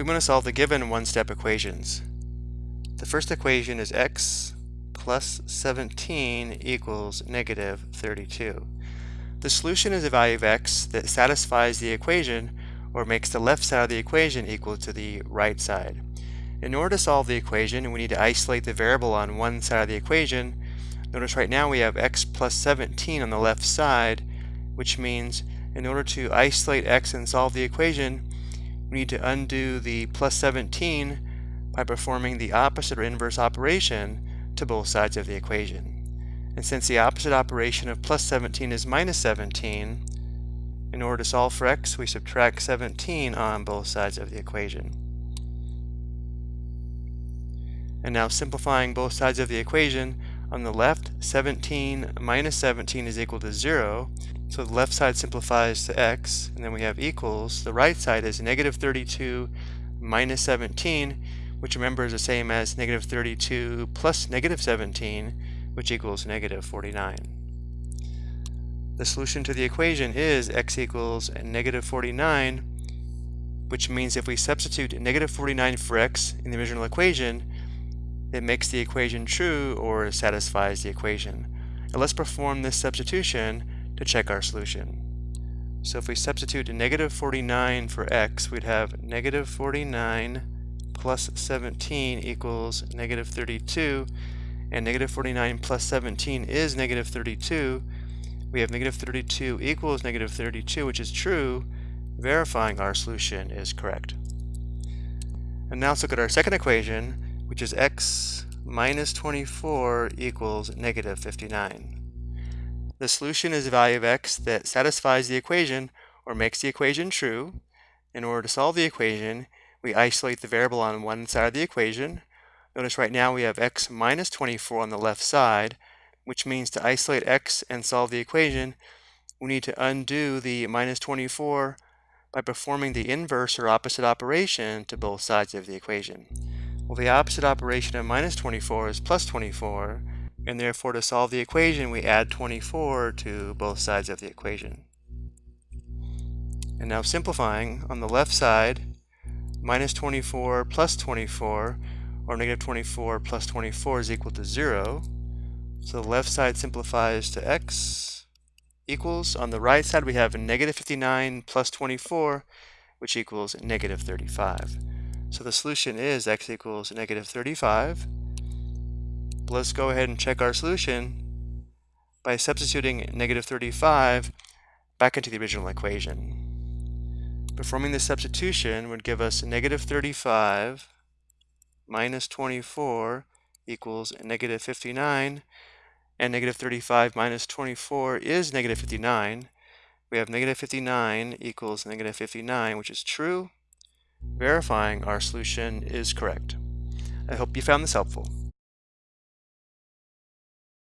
We want to solve the given one-step equations. The first equation is x plus 17 equals negative 32. The solution is a value of x that satisfies the equation or makes the left side of the equation equal to the right side. In order to solve the equation, we need to isolate the variable on one side of the equation. Notice right now we have x plus 17 on the left side, which means in order to isolate x and solve the equation, we need to undo the plus 17 by performing the opposite or inverse operation to both sides of the equation. And since the opposite operation of plus 17 is minus 17, in order to solve for x, we subtract 17 on both sides of the equation. And now simplifying both sides of the equation, on the left, 17 minus 17 is equal to 0, so the left side simplifies to x, and then we have equals. The right side is negative 32 minus 17, which remember is the same as negative 32 plus negative 17, which equals negative 49. The solution to the equation is x equals negative 49, which means if we substitute negative 49 for x in the original equation, it makes the equation true or satisfies the equation. Now let's perform this substitution to check our solution. So if we substitute negative 49 for x, we'd have negative 49 plus 17 equals negative 32, and negative 49 plus 17 is negative 32. We have negative 32 equals negative 32, which is true, verifying our solution is correct. And now let's look at our second equation, which is x minus 24 equals negative 59. The solution is a value of x that satisfies the equation or makes the equation true. In order to solve the equation, we isolate the variable on one side of the equation. Notice right now we have x minus 24 on the left side, which means to isolate x and solve the equation, we need to undo the minus 24 by performing the inverse or opposite operation to both sides of the equation. Well, the opposite operation of minus 24 is plus 24, and therefore to solve the equation we add 24 to both sides of the equation. And now simplifying, on the left side, minus 24 plus 24, or negative 24 plus 24 is equal to 0. So the left side simplifies to x equals, on the right side we have negative 59 plus 24, which equals negative 35. So the solution is x equals negative 35 let's go ahead and check our solution by substituting negative 35 back into the original equation. Performing the substitution would give us negative 35 minus 24 equals negative 59, and negative 35 minus 24 is negative 59. We have negative 59 equals negative 59, which is true, verifying our solution is correct. I hope you found this helpful.